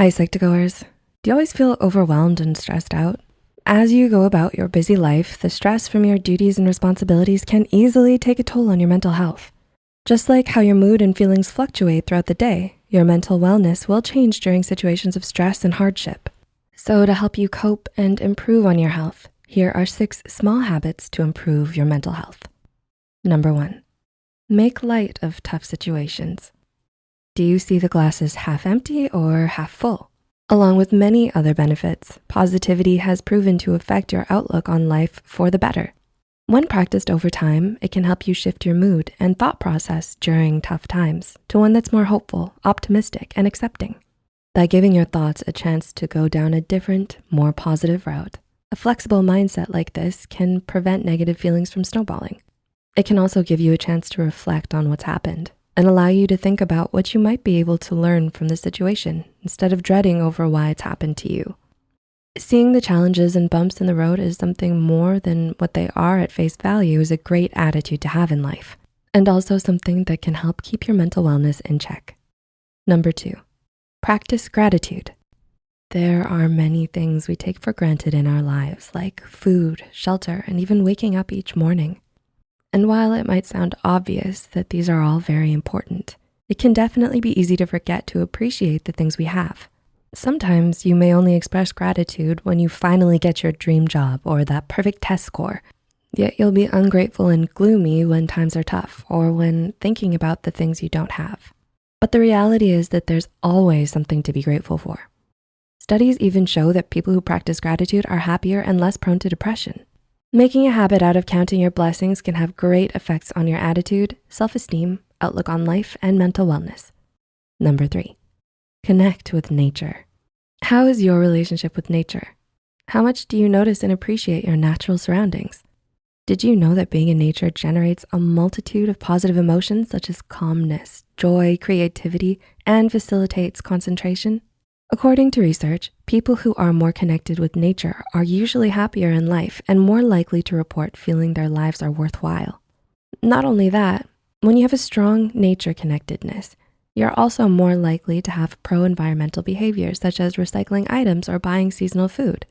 Hi, Psych2Goers. Do you always feel overwhelmed and stressed out? As you go about your busy life, the stress from your duties and responsibilities can easily take a toll on your mental health. Just like how your mood and feelings fluctuate throughout the day, your mental wellness will change during situations of stress and hardship. So to help you cope and improve on your health, here are six small habits to improve your mental health. Number one, make light of tough situations. Do you see the glass as half empty or half full? Along with many other benefits, positivity has proven to affect your outlook on life for the better. When practiced over time, it can help you shift your mood and thought process during tough times to one that's more hopeful, optimistic, and accepting. By giving your thoughts a chance to go down a different, more positive route, a flexible mindset like this can prevent negative feelings from snowballing. It can also give you a chance to reflect on what's happened and allow you to think about what you might be able to learn from the situation instead of dreading over why it's happened to you. Seeing the challenges and bumps in the road as something more than what they are at face value is a great attitude to have in life and also something that can help keep your mental wellness in check. Number two, practice gratitude. There are many things we take for granted in our lives like food, shelter, and even waking up each morning. And while it might sound obvious that these are all very important, it can definitely be easy to forget to appreciate the things we have. Sometimes you may only express gratitude when you finally get your dream job or that perfect test score, yet you'll be ungrateful and gloomy when times are tough or when thinking about the things you don't have. But the reality is that there's always something to be grateful for. Studies even show that people who practice gratitude are happier and less prone to depression. Making a habit out of counting your blessings can have great effects on your attitude, self-esteem, outlook on life, and mental wellness. Number three, connect with nature. How is your relationship with nature? How much do you notice and appreciate your natural surroundings? Did you know that being in nature generates a multitude of positive emotions such as calmness, joy, creativity, and facilitates concentration? According to research, people who are more connected with nature are usually happier in life and more likely to report feeling their lives are worthwhile. Not only that, when you have a strong nature connectedness, you're also more likely to have pro-environmental behaviors such as recycling items or buying seasonal food.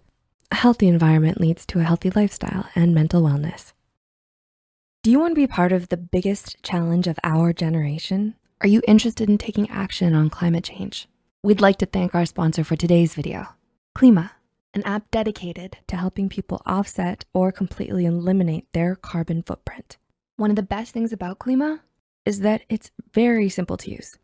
A healthy environment leads to a healthy lifestyle and mental wellness. Do you wanna be part of the biggest challenge of our generation? Are you interested in taking action on climate change? We'd like to thank our sponsor for today's video, Klima, an app dedicated to helping people offset or completely eliminate their carbon footprint. One of the best things about Klima is that it's very simple to use.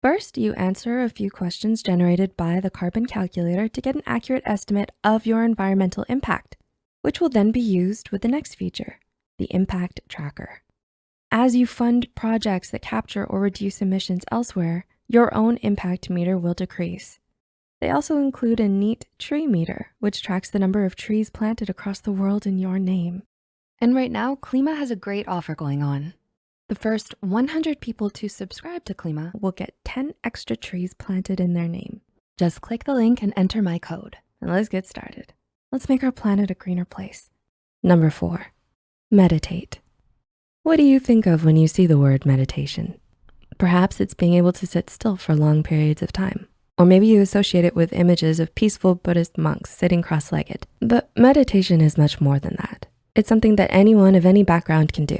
First, you answer a few questions generated by the carbon calculator to get an accurate estimate of your environmental impact, which will then be used with the next feature, the impact tracker. As you fund projects that capture or reduce emissions elsewhere, your own impact meter will decrease. They also include a neat tree meter, which tracks the number of trees planted across the world in your name. And right now, Klima has a great offer going on. The first 100 people to subscribe to Klima will get 10 extra trees planted in their name. Just click the link and enter my code. And let's get started. Let's make our planet a greener place. Number four, meditate. What do you think of when you see the word meditation? Perhaps it's being able to sit still for long periods of time. Or maybe you associate it with images of peaceful Buddhist monks sitting cross-legged. But meditation is much more than that. It's something that anyone of any background can do.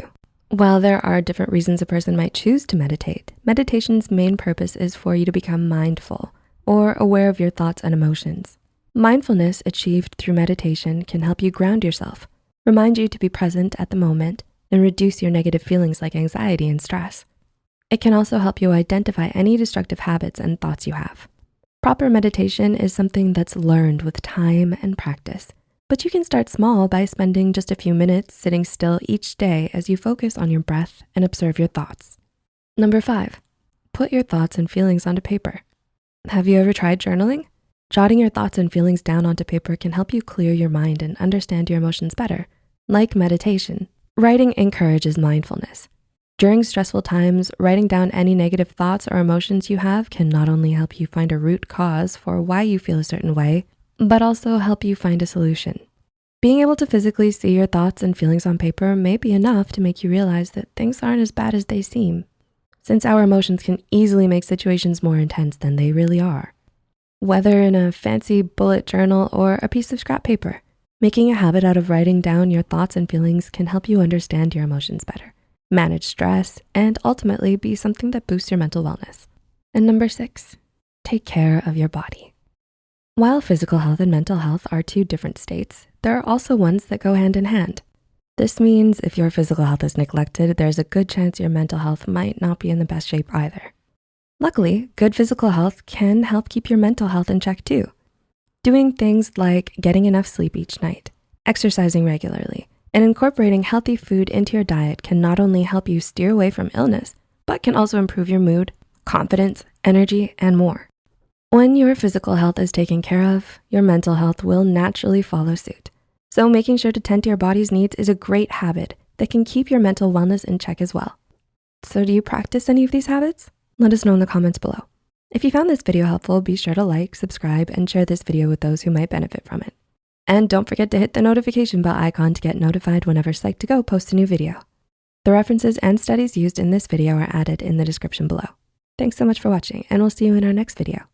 While there are different reasons a person might choose to meditate, meditation's main purpose is for you to become mindful or aware of your thoughts and emotions. Mindfulness achieved through meditation can help you ground yourself, remind you to be present at the moment, and reduce your negative feelings like anxiety and stress. It can also help you identify any destructive habits and thoughts you have. Proper meditation is something that's learned with time and practice, but you can start small by spending just a few minutes sitting still each day as you focus on your breath and observe your thoughts. Number five, put your thoughts and feelings onto paper. Have you ever tried journaling? Jotting your thoughts and feelings down onto paper can help you clear your mind and understand your emotions better. Like meditation, writing encourages mindfulness. During stressful times, writing down any negative thoughts or emotions you have can not only help you find a root cause for why you feel a certain way, but also help you find a solution. Being able to physically see your thoughts and feelings on paper may be enough to make you realize that things aren't as bad as they seem, since our emotions can easily make situations more intense than they really are. Whether in a fancy bullet journal or a piece of scrap paper, making a habit out of writing down your thoughts and feelings can help you understand your emotions better, manage stress, and ultimately be something that boosts your mental wellness. And number six, take care of your body. While physical health and mental health are two different states, there are also ones that go hand in hand. This means if your physical health is neglected, there's a good chance your mental health might not be in the best shape either. Luckily, good physical health can help keep your mental health in check too. Doing things like getting enough sleep each night, exercising regularly, and incorporating healthy food into your diet can not only help you steer away from illness, but can also improve your mood, confidence, energy, and more. When your physical health is taken care of, your mental health will naturally follow suit. So making sure to tend to your body's needs is a great habit that can keep your mental wellness in check as well. So do you practice any of these habits? Let us know in the comments below. If you found this video helpful, be sure to like, subscribe, and share this video with those who might benefit from it. And don't forget to hit the notification bell icon to get notified whenever Psych2Go posts a new video. The references and studies used in this video are added in the description below. Thanks so much for watching, and we'll see you in our next video.